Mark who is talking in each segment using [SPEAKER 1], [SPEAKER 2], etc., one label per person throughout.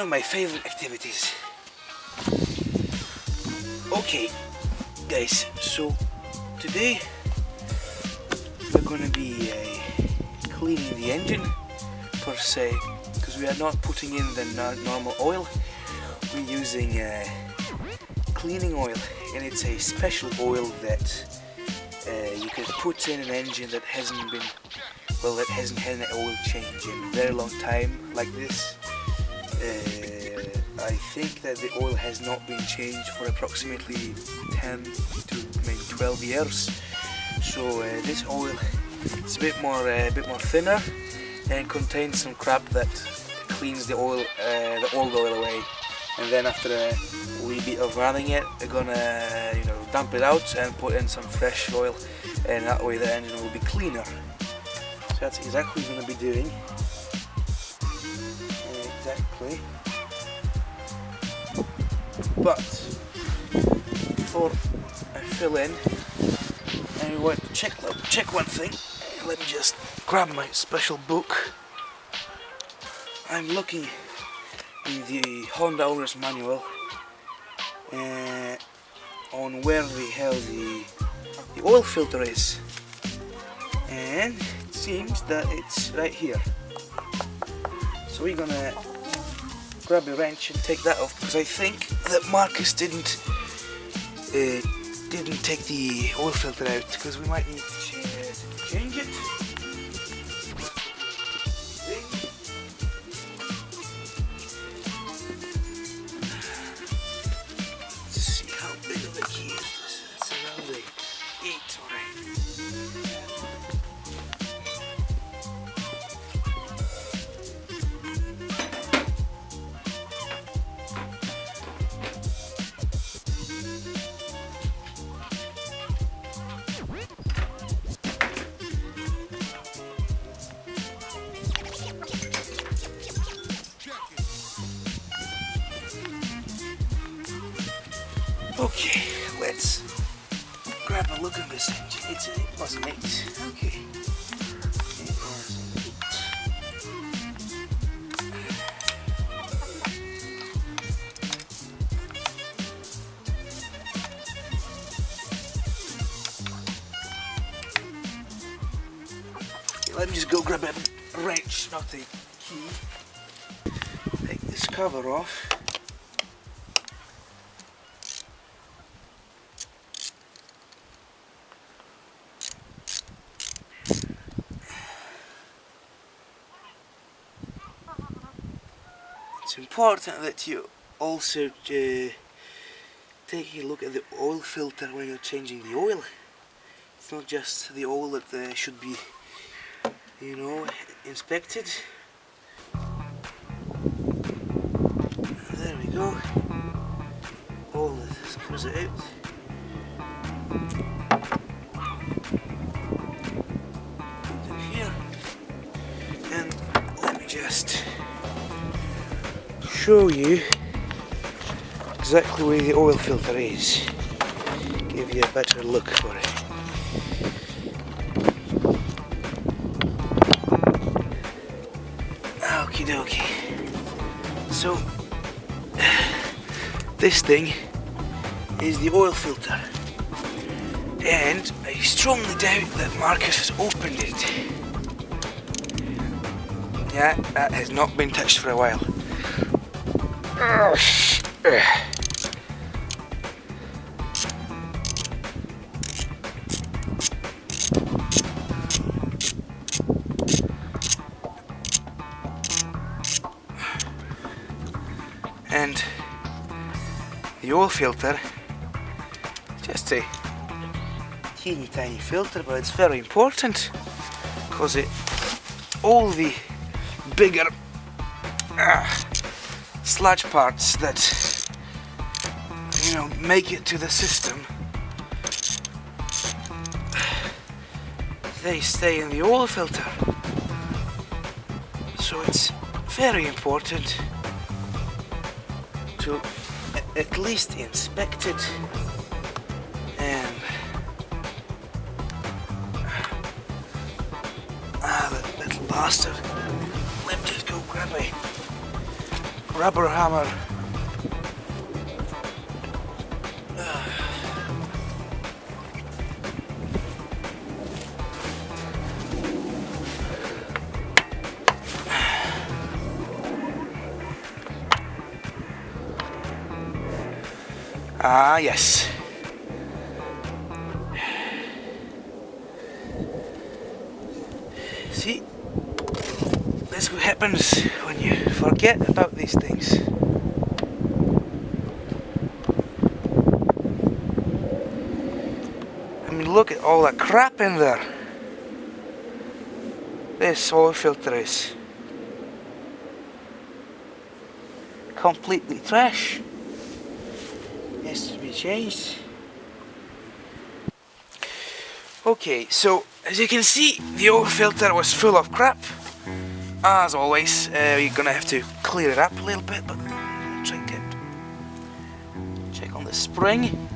[SPEAKER 1] of my favorite activities. Okay, guys, so today we're to be uh, cleaning the engine per se because we are not putting in the normal oil we're using uh, cleaning oil and it's a special oil that uh, you can put in an engine that hasn't been well that hasn't had an oil change in a very long time like this uh, I think that the oil has not been changed for approximately 10 to maybe 12 years. So uh, this oil is a bit more uh, a bit more thinner and contains some crap that cleans the oil uh, the old oil away. And then after a wee bit of running it we're gonna you know dump it out and put in some fresh oil and that way the engine will be cleaner. So that's exactly what we're to be doing exactly. But before I fill in I want to check, check one thing. Let me just grab my special book. I'm looking in the Honda owner's manual uh, on where the hell the, the oil filter is. And it seems that it's right here. So we're gonna grab a wrench and take that off because I think that Marcus didn't uh, didn't take the oil filter out because we might need Okay, let's grab a look at this engine. It's a, it was an 8. Okay. An 8. Let me just go grab a wrench, not a key. Take this cover off. It's important that you also uh, take a look at the oil filter when you're changing the oil. It's not just the oil that uh, should be, you know, inspected. There we go. All this comes out. Put here. And let me just show you exactly where the oil filter is. Give you a better look for it. Okie dokie. So, this thing is the oil filter. And I strongly doubt that Marcus has opened it. Yeah, that has not been touched for a while. And the oil filter just a teeny tiny filter but it's very important because it all the bigger sludge parts that you know make it to the system they stay in the oil filter so it's very important to at least inspect it and ah, that little bastard. Let me just go grab rubber hammer. Ah, yes. See, that's what happens when you forget about these things. I mean, look at all that crap in there. This oil filter is completely trash. Has to be changed. Okay, so as you can see, the oil filter was full of crap. As always, uh, you're gonna have to clear it up a little bit, but check it. Check on the spring.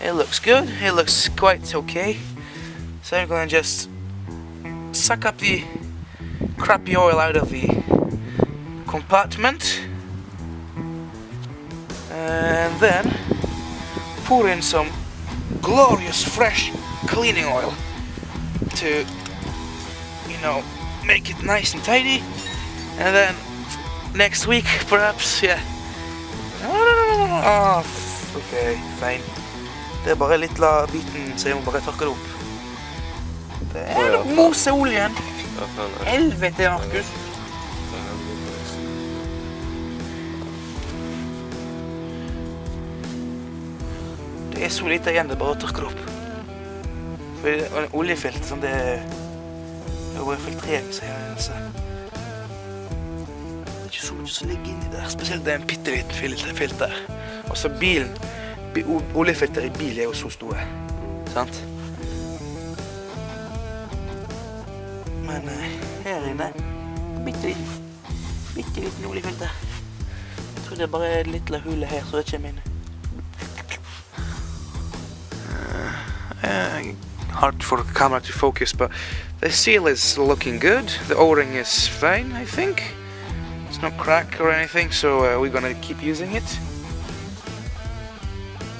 [SPEAKER 1] It looks good. It looks quite okay. So I'm gonna just suck up the crappy oil out of the compartment and then pour in some glorious fresh cleaning oil to you know make it nice and tidy. And then next week perhaps yeah. Oh, ok fine. Det er bare litt la biten så jeg må bare tørke det opp. Det er nok moseoljen helvete Markus. Det er så lite igjen, det er bare å tørke det opp. Oljefilter sånn, det er bare filtrering, sier jeg. Altså. Det er ikke så mye som ligger inni der. Spesielt det er en bitte liten filter. Og så bilen Oljefilter i bil er jo så store. Sant? Men uh, her inne bitte liten, bitte liten oljefilter. Jeg tror det er bare et lite hull her, så det kommer inn. Hard for the camera to focus, but the seal is looking good. The O-ring is fine, I think. It's not cracked or anything, so uh, we're gonna keep using it.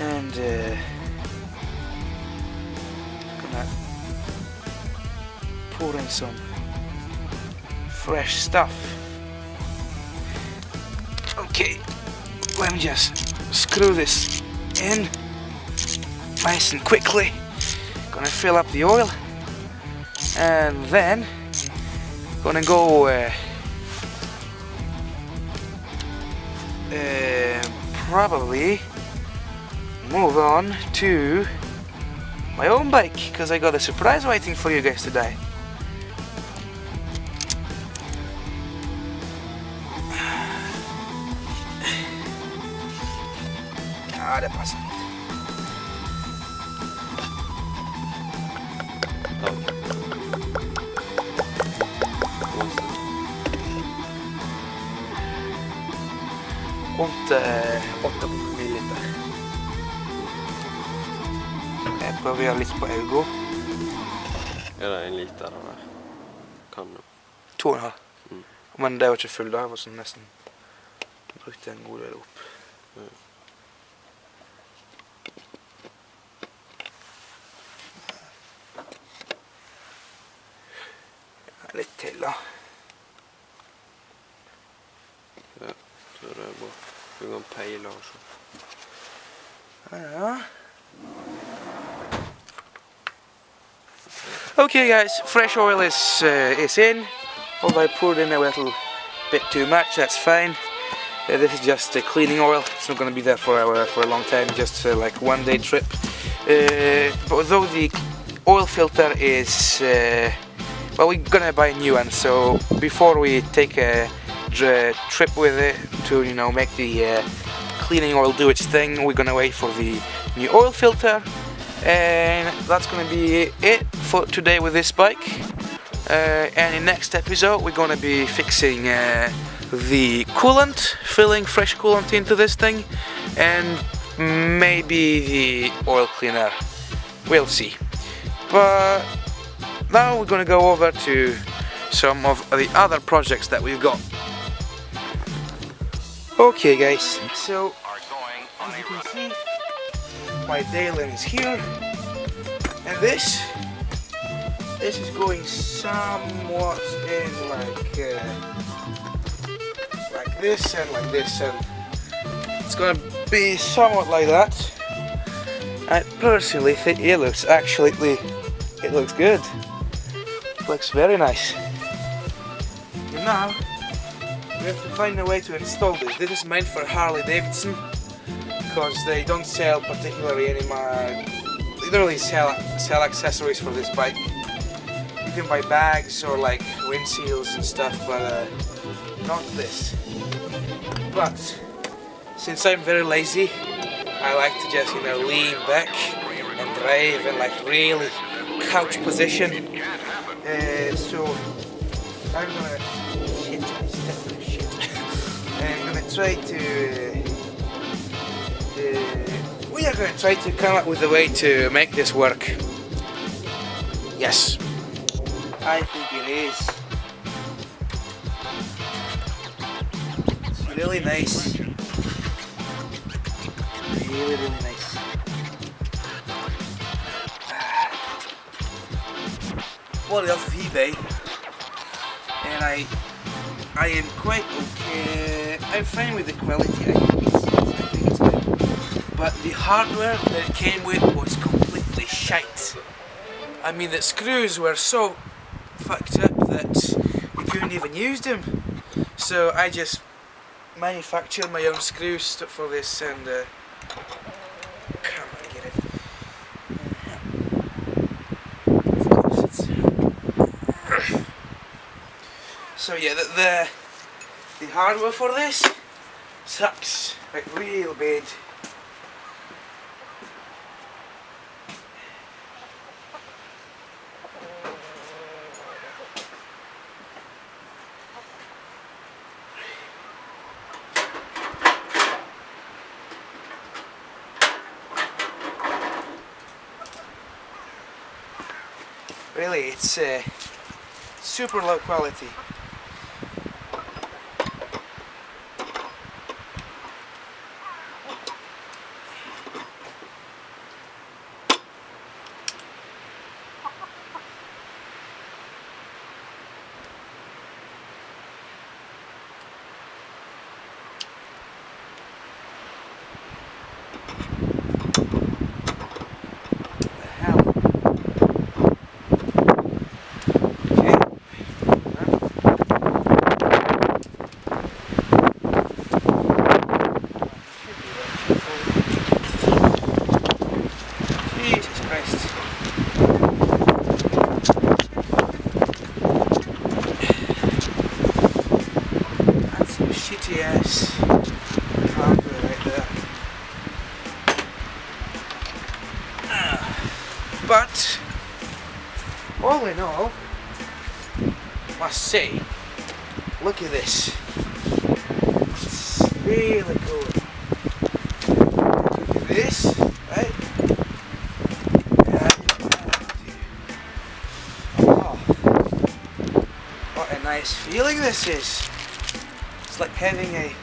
[SPEAKER 1] And uh, gonna pour in some fresh stuff. Okay, let me just screw this in nice and quickly. Gonna fill up the oil and then gonna go uh, uh, probably move on to my own bike because I got a surprise waiting for you guys today. Rundt eh, 8 ml. Jeg prøver å gjøre litt på øynene.
[SPEAKER 2] Er det en liter av der? Kan du?
[SPEAKER 1] To og en halv.
[SPEAKER 2] Mm.
[SPEAKER 1] Men det var ikke full da, jeg var sånn nesten brukte en god del opp.
[SPEAKER 2] Mm.
[SPEAKER 1] Litt til da.
[SPEAKER 2] Ja, så det er bra. Du kan peile også.
[SPEAKER 1] Ja. Okay guys, fresh oil is uh, is in. Although I poured in a little bit too much, that's fine. Uh, this is just uh, cleaning oil. It's not going to be there for uh, for a long time. Just uh, like one day trip. Uh, but although the oil filter is uh, well, we're gonna buy a new one. So before we take a dr- trip with it to you know make the uh, cleaning oil do its thing, we're gonna wait for the new oil filter. And that's gonna be it for today with this bike. Uh, and in next episode, we're gonna be fixing uh, the coolant, filling fresh coolant into this thing, and maybe the oil cleaner. We'll see. But now we're gonna go over to some of the other projects that we've got. Okay guys, so as you can see, my Dalen is here, and this, this is going somewhat in like, uh, like this and like this, and it's gonna be somewhat like that. I personally think it looks actually, it looks good. Looks very nice. And now, we have to find a way to install this. This is meant for Harley Davidson because they don't sell particularly any. They don't really sell sell accessories for this bike. You can buy bags or like windshields and stuff, but uh, not this. But since I'm very lazy, I like to just you know lean back and drive in like really couch position. Uh, so I'm gonna try to. Uh, we are gonna try to come up with a way to make this work. Yes, I think it is. Really nice. Really, really nice. bought it off of eBay and I I am quite okay. I'm fine with the quality I think it's, I think it's good. But the hardware that it came with was completely shite. I mean the screws were so fucked up that you couldn't even use them. So I just manufactured my own screws for this and uh, come on get it of course it's so yeah, the, the the hardware for this sucks like real bad. Really, it's uh, super low quality. The hell? Okay. Jesus Christ. That's some shitty ass hardware right there. Ah. But, all in all, must say, look at this. It's really cool. Look at this, right? Oh, what a nice feeling this is. It's like having a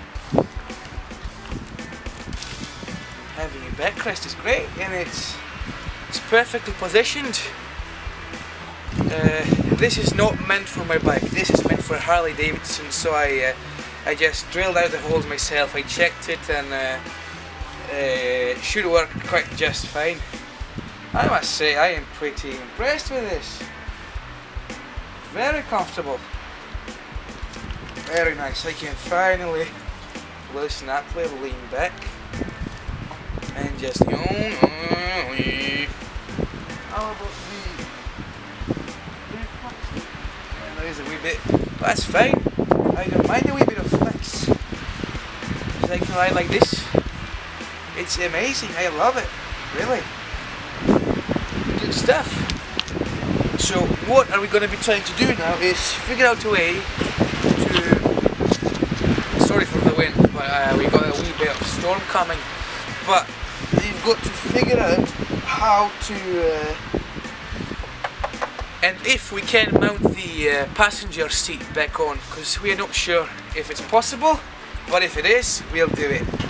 [SPEAKER 1] having a backrest is great and it's it's perfectly positioned. Uh, this is not meant for my bike. This is meant for Harley Davidson. So I uh, I just drilled out the holes myself. I checked it and uh, uh, should work quite just fine. I must say I am pretty impressed with this. Very comfortable. Very nice. I can finally loosen up lean back, and just there is a wee bit. That's fine. I don't mind a wee bit of flex. I can ride like this. It's amazing. I love it. Really. Good stuff. So what are we going to be trying to do now is figure out a way to... Sorry for the wind, but uh, we got a wee bit of storm coming. But you've got to figure out how to uh, and if we can mount the uh, passenger seat back on because we're not sure if it's possible but if it is we'll do it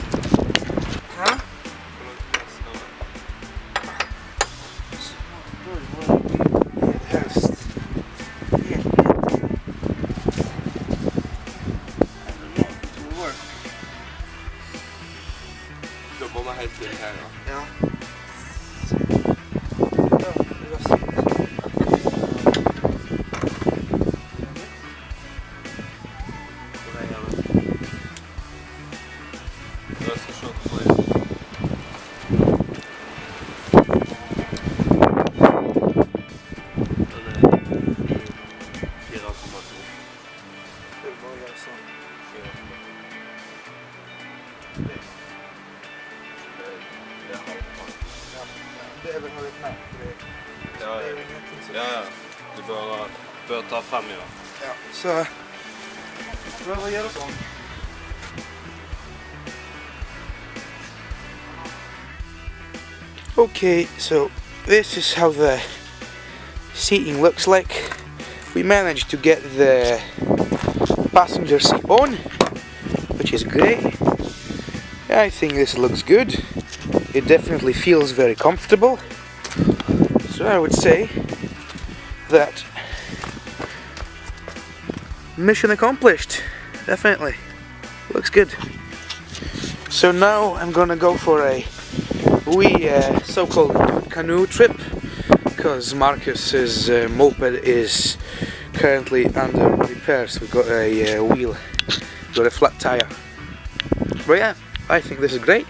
[SPEAKER 1] Okay, so this is how the seating looks like. We managed to get the passenger seat on, which is great. I think this looks good. It definitely feels very comfortable. So I would say that mission accomplished definitely looks good so now I'm gonna go for a wee uh, so-called canoe trip because Marcus's uh, moped is currently under repairs. we've got a uh, wheel got a flat tire but yeah I think this is great